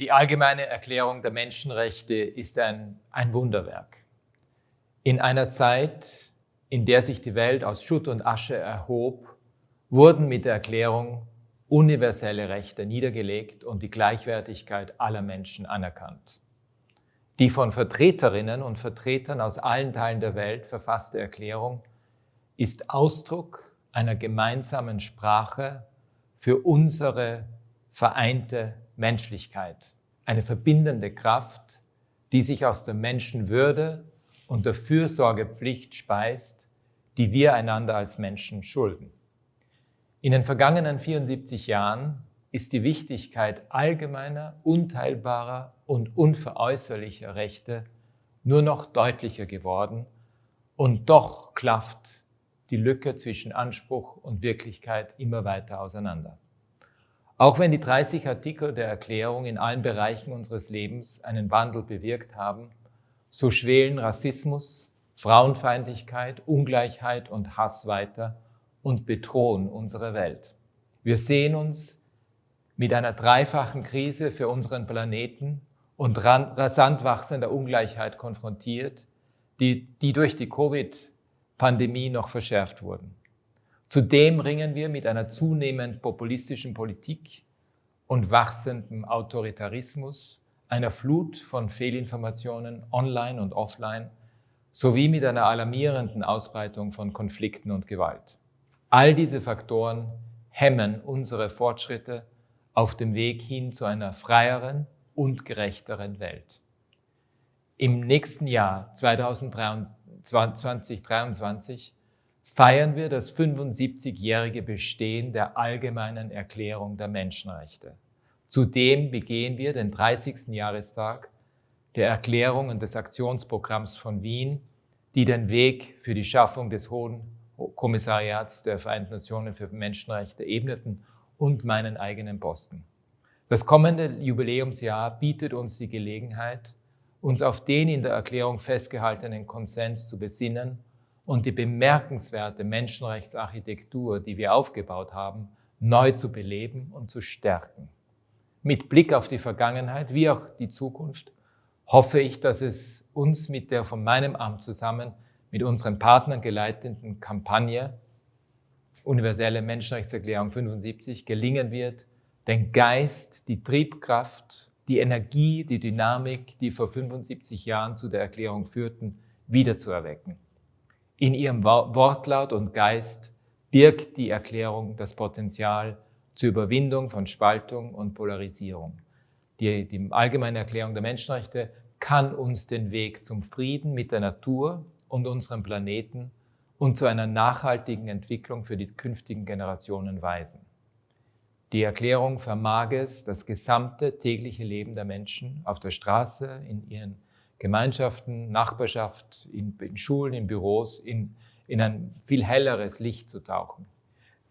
Die allgemeine Erklärung der Menschenrechte ist ein, ein Wunderwerk. In einer Zeit, in der sich die Welt aus Schutt und Asche erhob, wurden mit der Erklärung universelle Rechte niedergelegt und die Gleichwertigkeit aller Menschen anerkannt. Die von Vertreterinnen und Vertretern aus allen Teilen der Welt verfasste Erklärung ist Ausdruck einer gemeinsamen Sprache für unsere vereinte Menschlichkeit, eine verbindende Kraft, die sich aus der Menschenwürde und der Fürsorgepflicht speist, die wir einander als Menschen schulden. In den vergangenen 74 Jahren ist die Wichtigkeit allgemeiner, unteilbarer und unveräußerlicher Rechte nur noch deutlicher geworden und doch klafft die Lücke zwischen Anspruch und Wirklichkeit immer weiter auseinander. Auch wenn die 30 Artikel der Erklärung in allen Bereichen unseres Lebens einen Wandel bewirkt haben, so schwelen Rassismus, Frauenfeindlichkeit, Ungleichheit und Hass weiter und bedrohen unsere Welt. Wir sehen uns mit einer dreifachen Krise für unseren Planeten und rasant wachsender Ungleichheit konfrontiert, die, die durch die Covid-Pandemie noch verschärft wurden. Zudem ringen wir mit einer zunehmend populistischen Politik und wachsendem Autoritarismus, einer Flut von Fehlinformationen online und offline sowie mit einer alarmierenden Ausbreitung von Konflikten und Gewalt. All diese Faktoren hemmen unsere Fortschritte auf dem Weg hin zu einer freieren und gerechteren Welt. Im nächsten Jahr 2023 feiern wir das 75-jährige Bestehen der Allgemeinen Erklärung der Menschenrechte. Zudem begehen wir den 30. Jahrestag der Erklärung und des Aktionsprogramms von Wien, die den Weg für die Schaffung des Hohen Kommissariats der Vereinten Nationen für Menschenrechte ebneten und meinen eigenen Posten. Das kommende Jubiläumsjahr bietet uns die Gelegenheit, uns auf den in der Erklärung festgehaltenen Konsens zu besinnen und die bemerkenswerte Menschenrechtsarchitektur, die wir aufgebaut haben, neu zu beleben und zu stärken. Mit Blick auf die Vergangenheit wie auch die Zukunft hoffe ich, dass es uns mit der von meinem Amt zusammen mit unseren Partnern geleiteten Kampagne Universelle Menschenrechtserklärung 75 gelingen wird, den Geist, die Triebkraft, die Energie, die Dynamik, die vor 75 Jahren zu der Erklärung führten, wiederzuerwecken. In ihrem Wortlaut und Geist birgt die Erklärung das Potenzial zur Überwindung von Spaltung und Polarisierung. Die, die allgemeine Erklärung der Menschenrechte kann uns den Weg zum Frieden mit der Natur und unserem Planeten und zu einer nachhaltigen Entwicklung für die künftigen Generationen weisen. Die Erklärung vermag es, das gesamte tägliche Leben der Menschen auf der Straße, in ihren Gemeinschaften, Nachbarschaft, in, in Schulen, in Büros, in, in ein viel helleres Licht zu tauchen.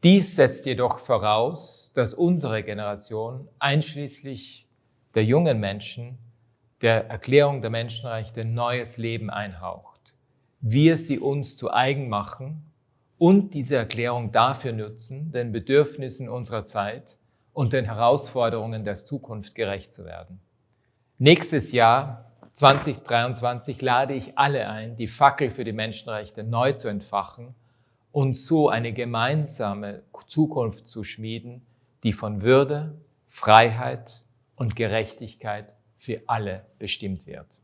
Dies setzt jedoch voraus, dass unsere Generation, einschließlich der jungen Menschen, der Erklärung der Menschenrechte neues Leben einhaucht. Wir sie uns zu eigen machen und diese Erklärung dafür nutzen, den Bedürfnissen unserer Zeit und den Herausforderungen der Zukunft gerecht zu werden. Nächstes Jahr 2023 lade ich alle ein, die Fackel für die Menschenrechte neu zu entfachen und so eine gemeinsame Zukunft zu schmieden, die von Würde, Freiheit und Gerechtigkeit für alle bestimmt wird.